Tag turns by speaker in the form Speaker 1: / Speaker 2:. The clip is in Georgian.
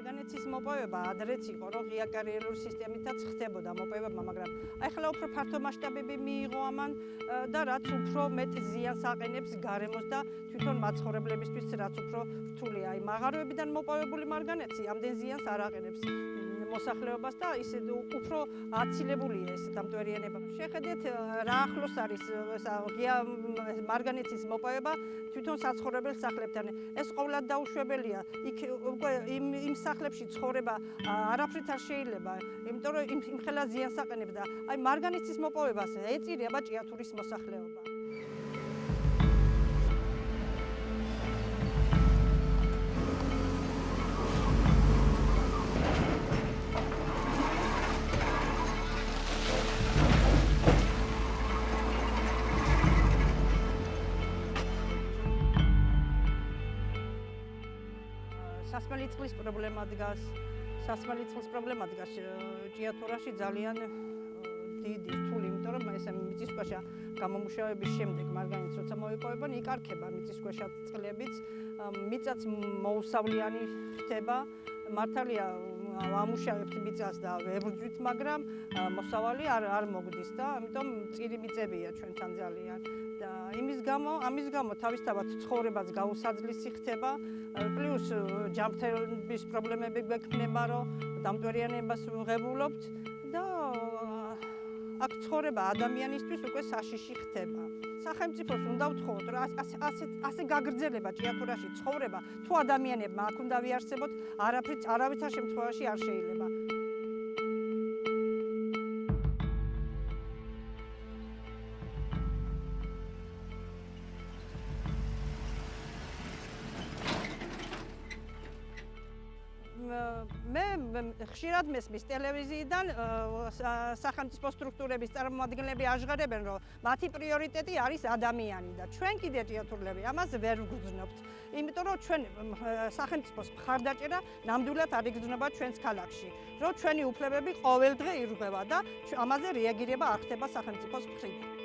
Speaker 1: მარგანეცის მოპოვება ადრეც იყო, რომ ღია კარიერული სისტემითაც ხდებოდა მოპოვება, მაგრამ ახლა უფრო ფართო მასშტაბები მიიღო ამან და რაც უფრო მეტ ზიანს აყენებს გარემოს და თვითონ მაცხოვრებლებისთვის რაც უფრო რთულია. აი მაღაროებიდან მოპოვებული მარგანეცი ამდენ ზიანს არ აყენებს. მოსახლეობას და ისე უფრო აცილებულია ეს დამტვერიანება. შეხედეთ რა ახლოს არის ღია მარგანეცის მოპოვება თვითონ საცხოვრებელ სახლებთან. ეს ყოვლად დაუშვებელია. იქ უკვე იმ იმ სახლებში ცხოვრება არაფრით არ შეიძლება, იმიტომ რომ იმ ხელა ზიანს აყენებს და აი მარგანეცის მოპოვებას ეწირება ჭიათურის მოსახლეობა. სასმელი წყლის პრობლემა დგას. სასმელი წყლის პრობლემა დგას ჭიათურაში ძალიან დიდი რთული, იმიტომ რომ ესე მიწისქვეშა გამომუშავების შემდეგ მარგანიც როცა მოიპოვებან, იკარქება მიწისქვეშა წყლებიც, მიწაც მოუსავლიანი ხდება. მართალია ამუშავებთ მიწას და ვერ ვძვით, მაგრამ მოსავალი არ არ მოგდის და ამიტომ წირი მიწებია ჩვენთან ძალიან. და იმის გამო, ამის გამო თავისთავად ცხოვრებაც გაუსაძლისი ხდება. პლუს ჯამთების პრობლემები გვექნება, რომ დამტვერიანებას ვღებულობთ და აქ ცხოვრება ადამიანისთვის უკვე საშიში ხდება. სახელმწიფოს უნდა ვთხოვოთ, რომ ასე ასე გაგრძელება ჭიათურაში ცხოვრება, თუ ადამიანებმა აქ უნდა ვიარსებოთ, არაფრით არავითარ შემთხვევაში არ შეიძლება. მე ხშირად მესმის ტელევიზიიდან სახელმწიფო სტრუქტურების წარმომადგენლები აღღარებენ, რომ მათი პრიორიტეტი არის ადამიანი და ჩვენ კიდე ჭიათურლები ამას ვერ ვგრძნობთ. იმიტომ რომ ჩვენ სახელმწიფოს მხარდაჭერა ნამდვილად არ იგრძნობა ჩვენს ქალაქში. რომ ჩვენი უფლებები ყოველდღე ირღვევა და ამაზე რეაგირება არ ხდება სახელმწიფოს მხრიდან.